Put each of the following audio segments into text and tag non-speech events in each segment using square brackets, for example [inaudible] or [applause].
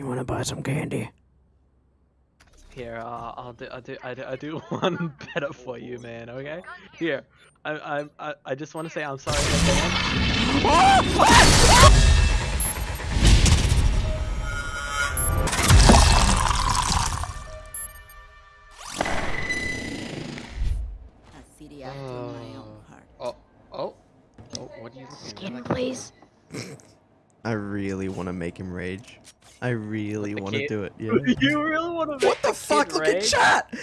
You want to buy some candy? Here, uh, I'll do, I'll do, I do, I do [laughs] one better for you, man. Okay. Here, I, I, I, I just want to say I'm sorry in advance. A city after my own heart. Oh, oh, oh, what are you Skin, please. [laughs] I really want to make him rage. I really want to do it. Yeah. [laughs] you really want to what the fuck? Look at chat.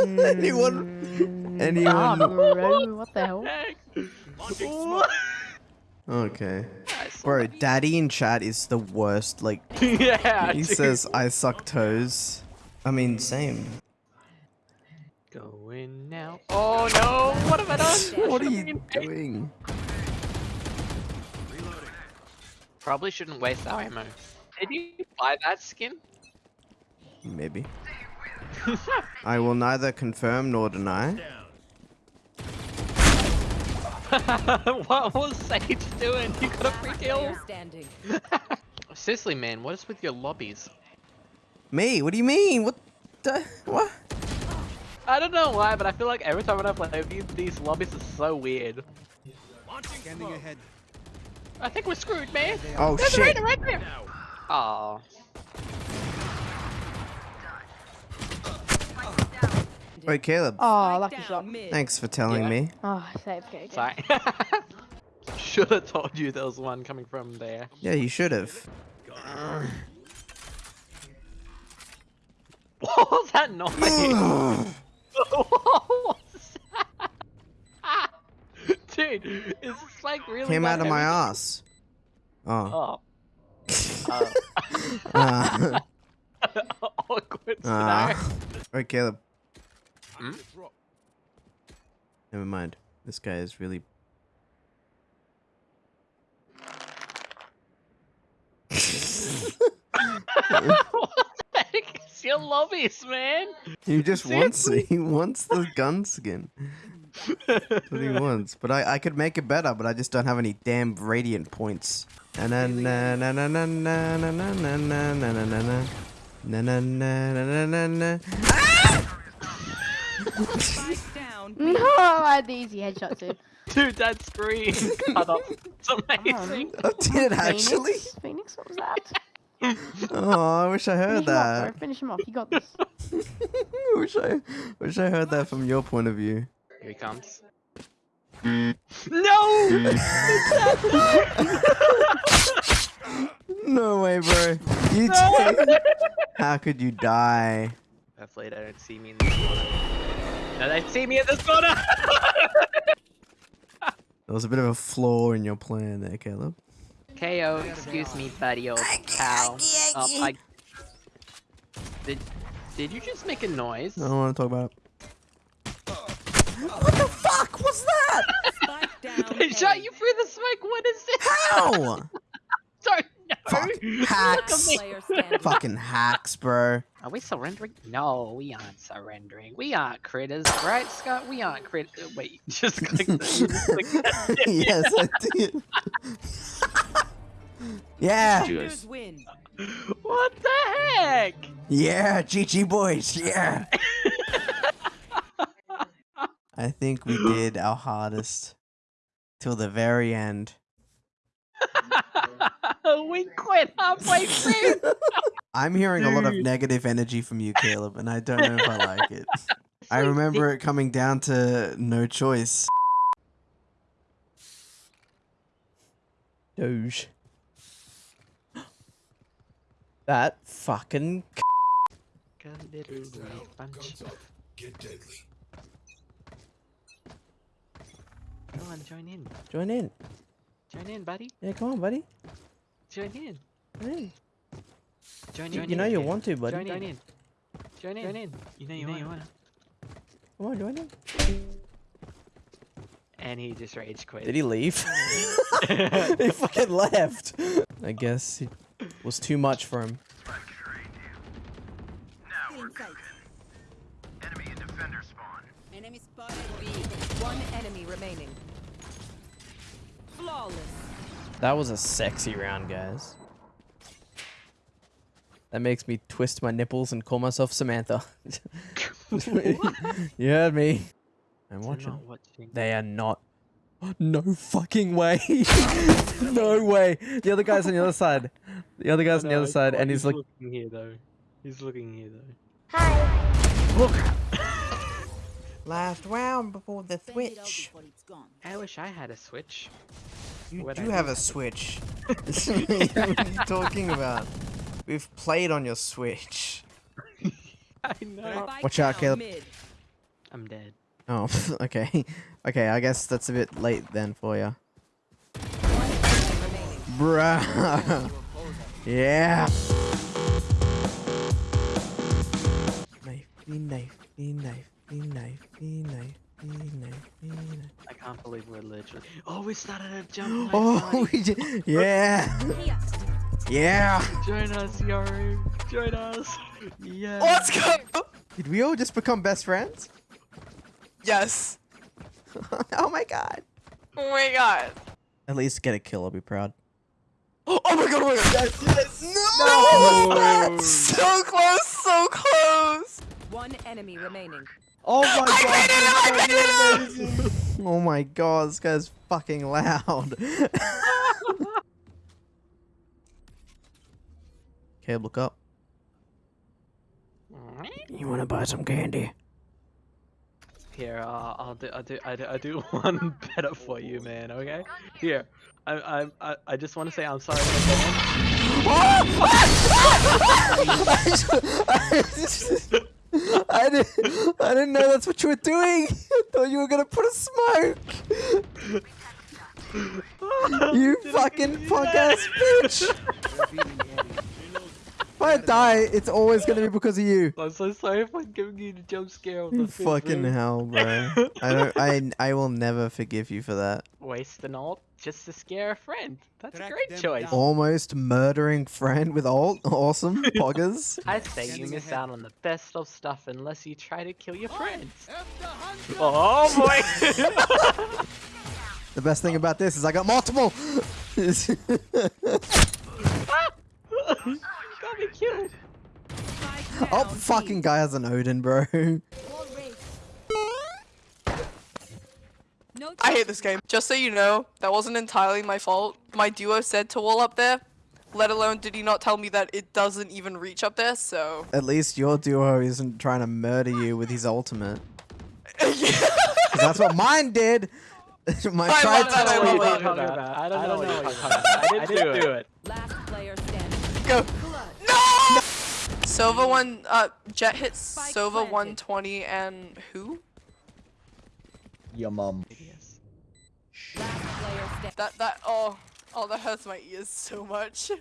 [laughs] anyone? Ah, Anyone? bro, what [laughs] the hell? What? Okay. Bro, daddy in chat is the worst. Like, yeah. he dude. says, I suck toes. I mean, same. Going now. Oh no! What have I done? What are you doing? Probably shouldn't waste our ammo. Did you buy that skin? Maybe. [laughs] I will neither confirm nor deny. [laughs] what was Sage doing? You got a free kill? Player standing. [laughs] Seriously, man, what is with your lobbies? Me? What do you mean? What? The, what? I don't know why, but I feel like every time when I play with you, these lobbies are so weird. Scanning ahead. I think we're screwed, man. Oh There's shit! raider right there. Aw. Wait, Caleb. Oh, lucky shot. Mid. Thanks for telling Yeah. me. Oh, save okay. okay. Sorry. [laughs] Should have told you there was one coming from there. Yeah, you should have. [laughs] What was that noise? what was that? Dude, is this like really Came out of my ass. Oh. Oh. Uh, [laughs] [laughs] Awkward uh. Wait, Caleb. Hmm? Never mind. This guy is really. [laughs] what the heck is your lobbies, man? He just wants. Seriously? He wants the gun skin. That's what he wants. But I, I could make it better, but I just don't have any damn Radianite points. Na na na na na na na na na na na na na na na na na na na na Spike down. No, I had the easy headshot too. Dude, that screen cut off. It's amazing. I did actually. Phoenix? Phoenix, what was that? Oh, I wish I heard Finish him off, that. bro. Finish him off. You got this. wish I wish I heard that from your point of view. Here he comes. no! [laughs] No way, bro. You No! did. How could you die? Hopefully they don't see me in this corner. No, they see me in this corner! [laughs] There was a bit of a flaw in your plan there, Caleb. KO, excuse me, buddy, old pal. Oh, I... Did, did you just make a noise? I don't want to talk about it. What the fuck was that? Down. They shot you through the smoke, what is this? How? [laughs] Sorry, no! Fuck, Look hacks. at me. Player standing. Fucking hacks, bro. Are we surrendering? No, we aren't surrendering. We aren't critters, right, Scott? We aren't critters. Uh, wait, [laughs] just click [laughs] the, just click that. yes, I did. yeah. Defenders win. What the heck? Yeah, GG boys. Yeah. I think we did our hardest till the very end. [laughs] we quit halfway through. [laughs] I'm hearing a lot of negative energy from you, Caleb, and I don't know if I like it. [laughs] I remember it coming down to no choice. Doge. That fucking. Go on, join in. Join in. Join in, buddy. Yeah, come on, buddy. Join in. Join in. Join, You, join you know in. you want to, buddy. Join, in. Join in. Join in. You know you, wanna. Come on, join in. And he just rage quit. Did he leave? [laughs] he fucking left. I guess it was too much for him. Enemy spotted B. One enemy remaining. Flawless. That was a sexy round, guys. That makes me twist my nipples and call myself Samantha. [laughs] you heard me. I'm watching. watching. They are not. [gasps] No fucking way. [laughs] no way. The other guy's on the other side. The other guy's on the other side, and he's like, looking here though. He's looking here though. [laughs] last round before the switch. I wish I had a switch. You What do I have do. a switch. [laughs] [laughs] what are you talking about? We've played on your switch. [laughs] I know. Watch out, down Caleb. I'm dead. Oh, okay. Okay, I guess that's a bit late then for you. One enemy remaining. Bruh. yeah. Knifey, knifey, knifey, knifey, knifey, knifey, knifey. I can't believe we're literally. Oh, we started a jump. [gasps] Oh, we did. Yeah. Yeah. Join us, Yari. Join us. Yeah. Let's go! Did we all just become best friends? Yes. [laughs] oh my god. Oh my god. At least get a kill, I'll be proud. [gasps] Oh my god, oh my god. Yes, yes. No! No! So close, so close. One enemy remaining. Oh my I made it, I made it! Oh my god, this guy's fucking loud. [laughs] Caleb, look up. You wanna buy some candy? Here, uh, I'll do, I'll do, I do, I do [laughs] one better for you, man. Okay. Here, I, I, I, I just want to say I'm sorry. [laughs] in advance. I didn't, I didn't know that's what you were doing. [laughs] I thought you were gonna put a smoke. You [laughs] fucking do punk ass bitch. If I die, it's always gonna be because of you. I'm so sorry for giving you the jump scare of the You fucking room. hell, bro. I don't. I. I will never forgive you for that. Waste the ult just to scare a friend. That's a great choice. down. Almost murdering friend with ult. [laughs] Awesome, [laughs] poggers. I say you miss ahead. out on the best of stuff unless you try to kill your friends. Oh, oh boy! [laughs] The best thing about this is I got multiple. Got me killed. Oh, fucking guy has an Odin, bro. I hate this game. Just so you know, that wasn't entirely my fault. My duo said to wall up there. Let alone did he not tell me that it doesn't even reach up there, so. At least your duo isn't trying to murder you with his ultimate. yeah. [laughs] 'Cause that's what mine did. [laughs] mine I tried love that, I to. love what that. you're talking. I don't know what you're talking about. I didn't do it. Last player standing. Go. No! Sova one, uh, Jett hit Spike Sova planted. 120 and who? Your mum. Yes. Last player standing. That, that, oh, oh, that hurts my ears so much. [laughs]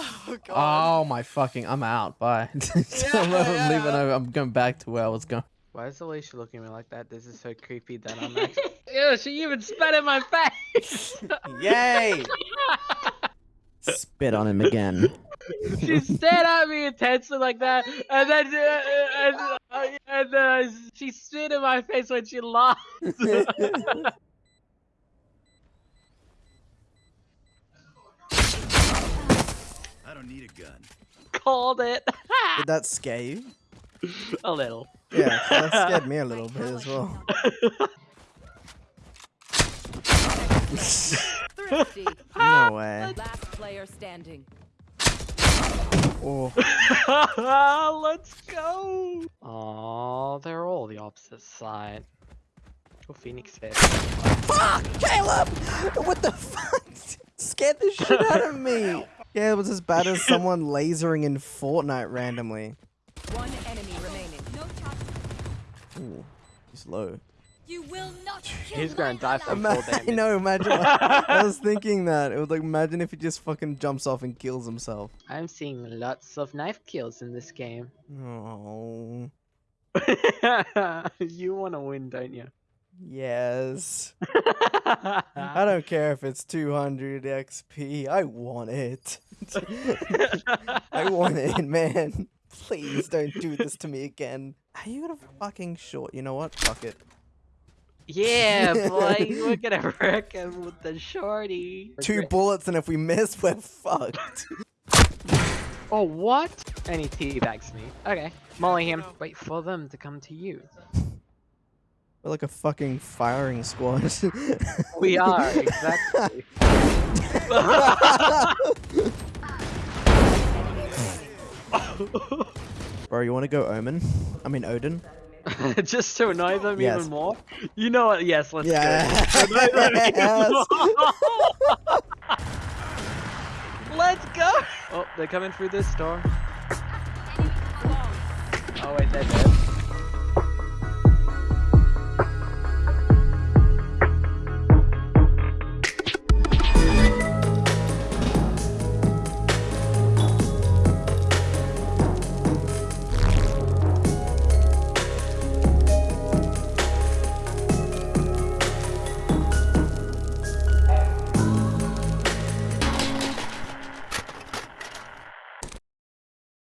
Oh god. Oh my fucking! I'm out. Bye. [laughs] [laughs] I'm, yeah, leaving over. I'm going back to where I was going. Why is Alicia looking at me like that? This is so creepy that I'm actually. Ew, she even spat in my face! Yay! Spit on him again. [laughs] she stared at me intensely like that, and then uh, and, uh, and uh, she spit in my face when she laughed. I don't need a gun. Called it. Did that scare you? a little. Yeah, that scared me a little [laughs] bit as well. [laughs] Thrifty. [laughs] No way. Last player standing. Oh, [laughs] Let's go. Oh, they're all the opposite side. Oh, Phoenix fair. fuck, Caleb! What the fuck? Scared the shit out of me. [laughs] Yeah, it was as bad as someone lasering in Fortnite randomly. One enemy remaining. No Ooh, he's low. You will not He's gonna die from Ima- full [laughs] I know, imagine. [laughs] I was thinking that. It was like, imagine if he just fucking jumps off and kills himself. I'm seeing lots of knife kills in this game. Oh, [laughs] you want to win, don't you? yes. I don't care if it's 200 XP. I want it. I want it, man. Please don't do this to me again. Are you gonna fucking short? You know what? Fuck it. Yeah, boy, we're [laughs] gonna wreck him with the shorty. Two bullets, and if we miss, we're fucked. [laughs] Oh, what? And he teabags me. Okay. Molly him. Wait for them to come to you. We're like a fucking firing squad. [laughs] We are, exactly. Bro, you want to go Omen? I mean Odin? [laughs] Just to annoy them Yes. even more? You know what? Yes, let's Yeah. go. Annoy them [laughs] even Yes. more. [laughs] let's go! Oh, they're coming through this door. Oh wait, they're dead.